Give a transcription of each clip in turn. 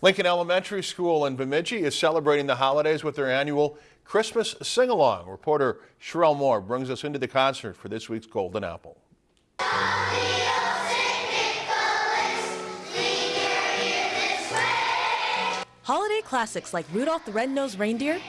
Lincoln Elementary School in Bemidji is celebrating the holidays with their annual Christmas sing-along. Reporter Sherelle Moore brings us into the concert for this week's Golden Apple. Holiday classics like Rudolph the Red-Nosed Reindeer,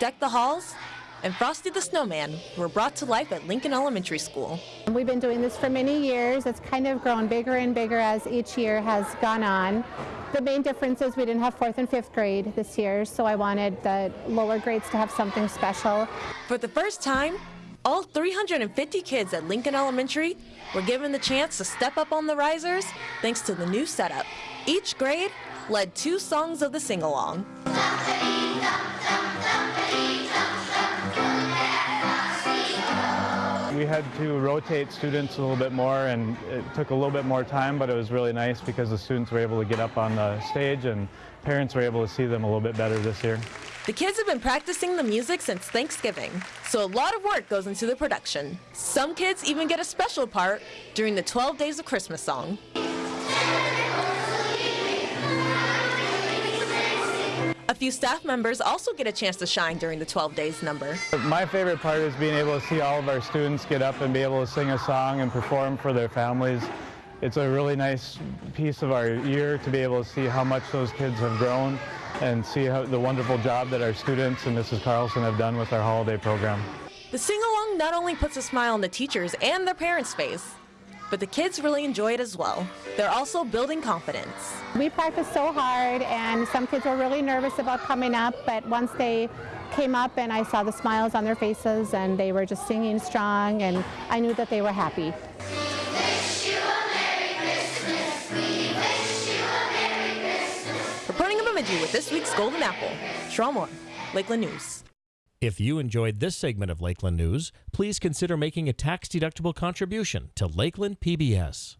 Deck the Halls, and Frosty the Snowman were brought to life at Lincoln Elementary School. We've been doing this for many years. It's kind of grown bigger and bigger as each year has gone on. The main difference is we didn't have fourth and fifth grade this year, so I wanted the lower grades to have something special. For the first time, all 350 kids at Lincoln Elementary were given the chance to step up on the risers thanks to the new setup. Each grade led two songs of the sing-along. We had to rotate students a little bit more and it took a little bit more time, but it was really nice because the students were able to get up on the stage and parents were able to see them a little bit better this year. The kids have been practicing the music since Thanksgiving, so a lot of work goes into the production. Some kids even get a special part during the 12 Days of Christmas song. Few staff members also get a chance to shine during the 12 days number. My favorite part is being able to see all of our students get up and be able to sing a song and perform for their families. It's a really nice piece of our year to be able to see how much those kids have grown and see how the wonderful job that our students and Mrs. Carlson have done with our holiday program. The sing-along not only puts a smile on the teachers and their parents' face, but the kids really enjoy it as well. They're also building confidence. We practiced so hard and some kids were really nervous about coming up, but once they came up and I saw the smiles on their faces and they were just singing strong and I knew that they were happy. Reporting in Bemidji with this week's Golden Apple, Sherelle Moore, Lakeland News. If you enjoyed this segment of Lakeland News, please consider making a tax-deductible contribution to Lakeland PBS.